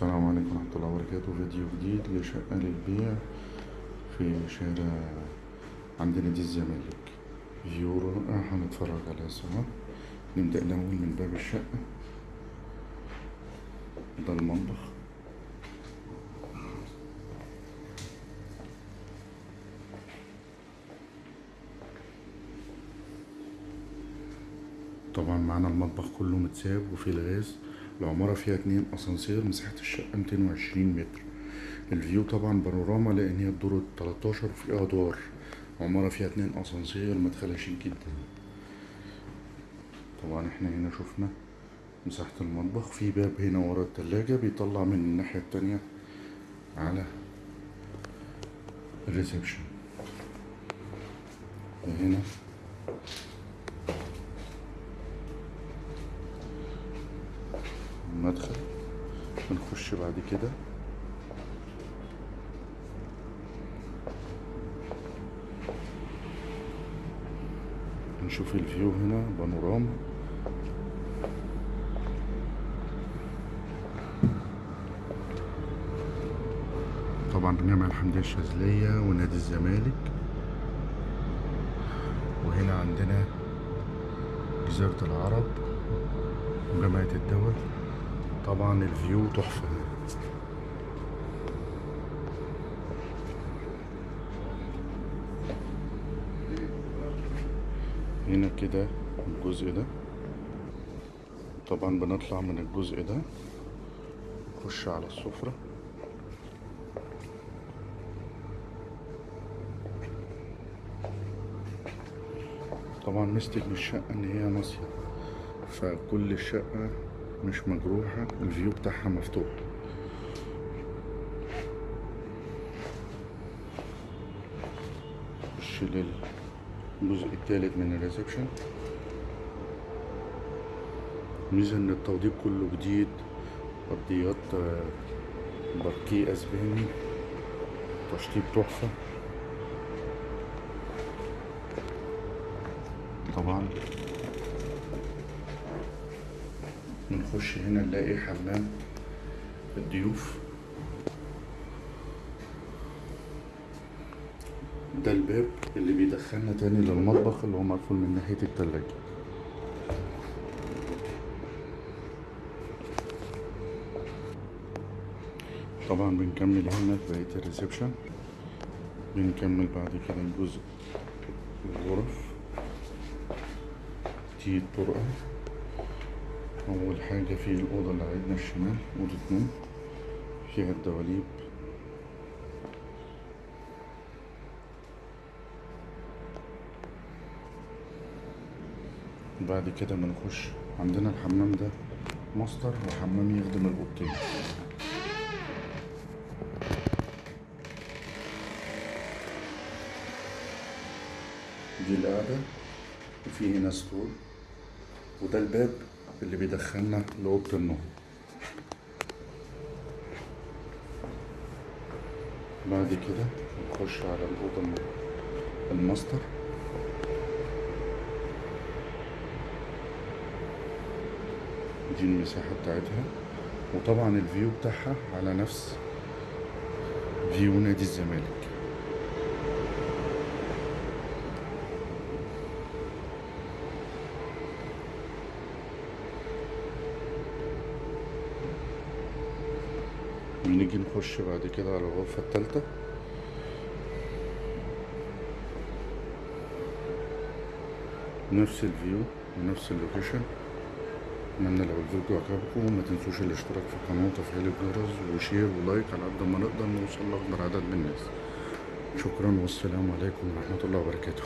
السلام عليكم ورحمة الله وبركاته. فيديو جديد لشقة للبيع في شارع عند نادي الزمالك. فيو رائع هنتفرج عليها سوا. نبدأ الأول من باب الشقة ده المطبخ. طبعا معانا المطبخ كله متساب وفيه الغاز. العمارة فيها اتنين أسانسير مساحة الشقة ميتين وعشرين متر. ال view طبعا بانوراما لأن هي الدور التلاتاشر وفيها أدوار عمارة فيها اتنين أسانسير مدخلها شيك جدا. طبعا إحنا هنا شفنا مساحة المطبخ. في باب هنا ورا التلاجة بيطلع من الناحية التانية على ال reception. هنا المدخل. بنخش بعد كده. نشوف الفيو هنا بانوراما. طبعا بنعمل الحمدية الشاذلية ونادي الزمالك. وهنا عندنا جزيرة العرب وجامعة الدول. طبعا الفيو تحفة. هنا كده الجزء ده. طبعا بنطلع من الجزء ده نخش على السفرة. طبعا ميزة الشقة إن هي ناصية فكل الشقة مش مجروحة ال view بتاعها مفتوح. نخش للجزء التالت من ال reception. ميزة إن التوضيب كله جديد أرضيات باركيه أسباني تشطيب تحفة. طبعا بنخش هنا نلاقي حمام الضيوف. ده الباب اللي بيدخلنا تاني للمطبخ اللي هو مقفول من ناحية التلاجة. طبعا بنكمل هنا في بقية الريسبشن. بنكمل بعد كده الجزء الغرف. دي الطرقة. أول حاجة في الأوضة اللي على ايدنا الشمال أوضة نوم فيها الدواليب. بعد كده بنخش عندنا الحمام ده ماستر وحمام يخدم الأوضتين. دي القعدة وفي هنا store وده الباب. اللي بيدخلنا لأوضة النوم. بعد كده نخش على الأوضة الماستر. دي المساحة بتاعتها. وطبعا ال view بتاعها على نفس view نادي الزمالك. بنيجي نخش بعد كده على الغرفة التالتة. نفس ال view ونفس ال location. أتمنى لو الفيديو عجبكم ما تنسوش الاشتراك في القناة وتفعيل الجرس و share و like على قد ما نقدر نوصل لأكبر عدد من الناس. شكرا والسلام عليكم ورحمة الله وبركاته.